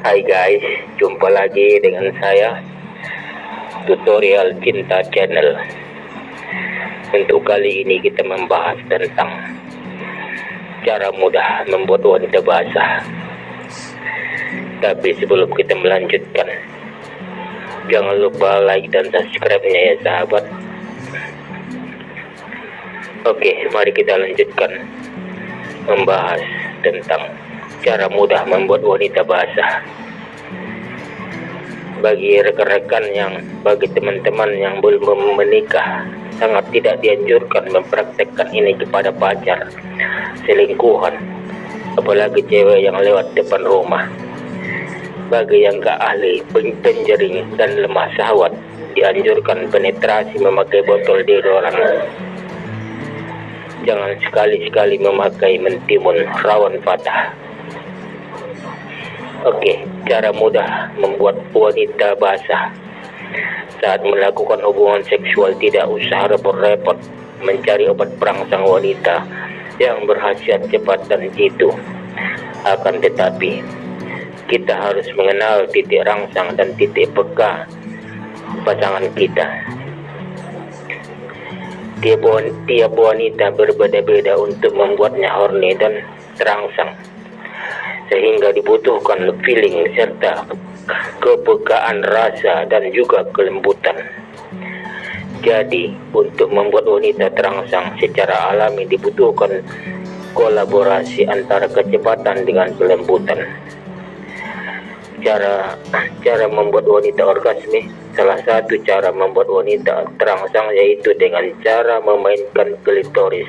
Hai guys, jumpa lagi dengan saya Tutorial Cinta Channel. Untuk kali ini kita membahas tentang Cara mudah membuat wanita basah. Tapi sebelum kita melanjutkan Jangan lupa like dan subscribe-nya ya sahabat. Oke, mari kita lanjutkan Membahas tentang cara mudah membuat wanita basah. Bagi rekan-rekan yang bagi teman-teman yang belum menikah sangat tidak dianjurkan mempraktekkan ini kepada pacar selingkuhan. Apalagi cewek yang lewat depan rumah. Bagi yang gak ahli penjering dan lemah sahwat dianjurkan penetrasi memakai botol deodoran jangan sekali-sekali memakai mentimun rawan patah Oke, cara mudah membuat wanita basah saat melakukan hubungan seksual tidak usah repot-repot mencari obat perangsang wanita yang berhasiat cepat dan jitu. Akan tetapi, kita harus mengenal titik rangsang dan titik peka pasangan kita. Tiap, tiap wanita berbeda-beda untuk membuatnya horny dan terangsang sehingga dibutuhkan feeling serta kepekaan rasa dan juga kelembutan. Jadi, untuk membuat wanita terangsang secara alami dibutuhkan kolaborasi antara kecepatan dengan kelembutan. Cara cara membuat wanita orgasme. Salah satu cara membuat wanita terangsang yaitu dengan cara memainkan klitoris.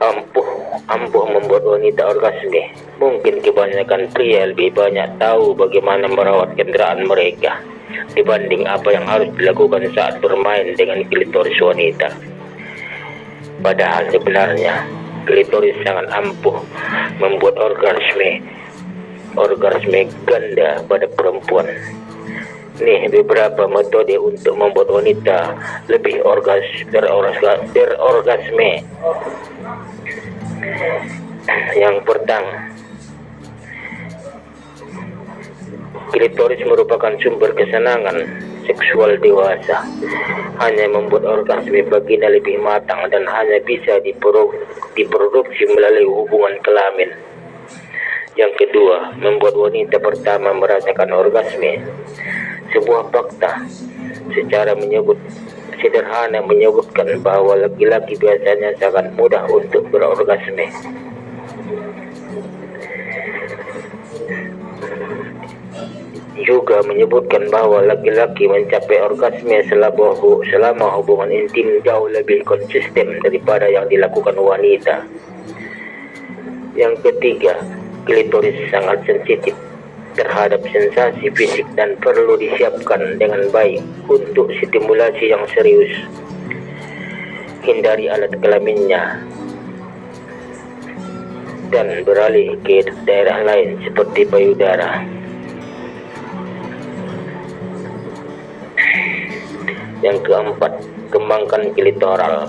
Ampuh ampuh membuat wanita orgasme. Mungkin kebanyakan pria lebih banyak tahu bagaimana merawat kendaraan mereka dibanding apa yang harus dilakukan saat bermain dengan klitoris wanita. Padahal sebenarnya klitoris sangat ampuh membuat orgasme orgasme ganda pada perempuan nih beberapa metode untuk membuat wanita lebih orgas berorgasme yang pertama, klitoris merupakan sumber kesenangan seksual dewasa. Hanya membuat orgasme vagina lebih matang dan hanya bisa diproduksi melalui hubungan kelamin. Yang kedua, membuat wanita pertama merasakan orgasme. Sebuah fakta secara menyebut sederhana menyebutkan bahwa laki-laki biasanya sangat mudah untuk berorgasme. Juga menyebutkan bahwa laki-laki mencapai orgasme selama, selama hubungan intim jauh lebih konsisten daripada yang dilakukan wanita. Yang ketiga, klitoris sangat sensitif terhadap sensasi fisik dan perlu disiapkan dengan baik untuk stimulasi yang serius. Hindari alat kelaminnya dan beralih ke daerah lain seperti payudara. Yang keempat, kembangkan klitoral.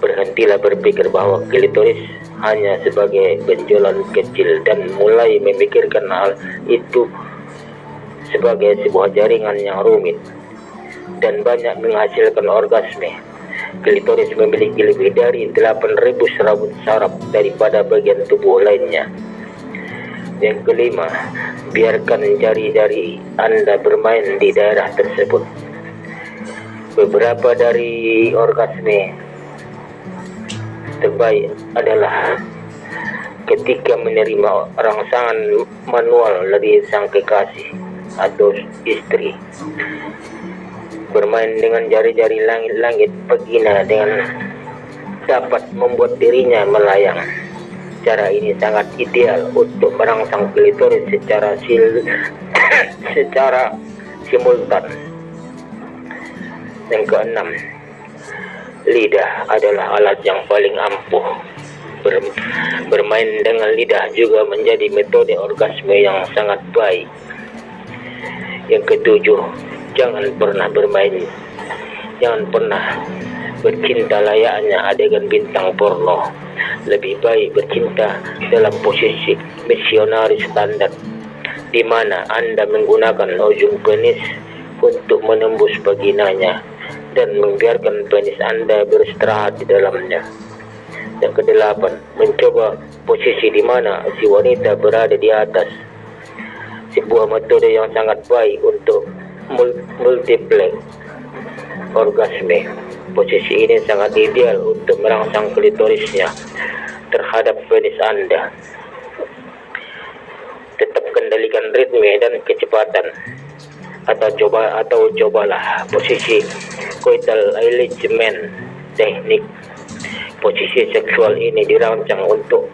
Berhentilah berpikir bahwa klitoris hanya sebagai benjolan kecil dan mulai memikirkan hal itu sebagai sebuah jaringan yang rumit dan banyak menghasilkan orgasme. Klitoris memiliki lebih dari 8.000 serabut saraf daripada bagian tubuh lainnya. Yang kelima, biarkan jari-jari Anda bermain di daerah tersebut. Beberapa dari orgasme terbaik adalah ketika menerima rangsangan manual dari sang kekasih atau istri bermain dengan jari-jari langit-langit vagina dengan dapat membuat dirinya melayang. Cara ini sangat ideal untuk merangsang klitoris secara sil secara simultan. Yang keenam lidah adalah alat yang paling ampuh. Ber, bermain dengan lidah juga menjadi metode orgasme yang sangat baik. Yang ketujuh, jangan pernah bermain, jangan pernah bercinta layaknya adegan bintang porno lebih baik bercinta dalam posisi misionaris standar di mana Anda menggunakan ujung penis untuk menembus vaginanya dan membiarkan penis Anda beristirahat di dalamnya. Yang kedelapan, mencoba posisi di mana si wanita berada di atas. Sebuah metode yang sangat baik untuk multiple orgasme. Posisi ini sangat ideal untuk merangsang klitorisnya terhadap penis Anda. Tetap kendalikan ritme dan kecepatan atau coba atau cobalah posisi coital alignment teknik posisi seksual ini dirancang untuk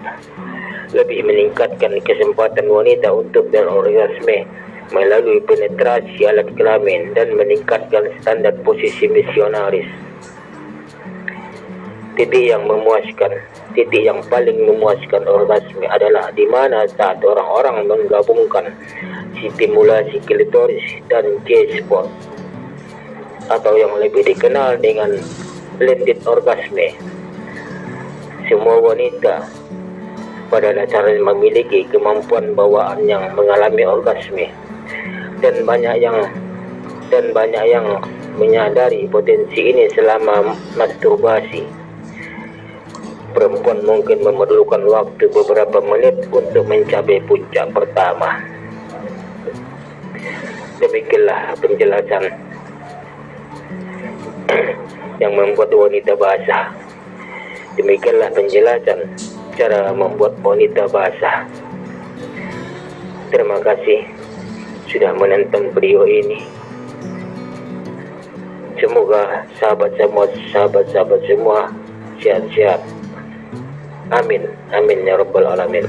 lebih meningkatkan kesempatan wanita untuk berorgasme melalui penetrasi alat kelamin dan meningkatkan standar posisi misionaris. Titik yang memuaskan titik yang paling memuaskan orgasme adalah di mana saat orang-orang menggabungkan stimulasi klitoris dan G-spot atau yang lebih dikenal dengan blended orgasme. Semua wanita pada dasarnya memiliki kemampuan bawaan yang mengalami orgasme dan banyak yang dan banyak yang menyadari potensi ini selama masturbasi. Perempuan mungkin memerlukan waktu beberapa menit untuk mencapai puncak pertama demikianlah penjelasan yang membuat wanita basah. Demikianlah penjelasan cara membuat wanita basah. Terima kasih sudah menonton video ini. Semoga sahabat semua sahabat-sahabat semua sehat-sehat amin. Amin ya rabbal alamin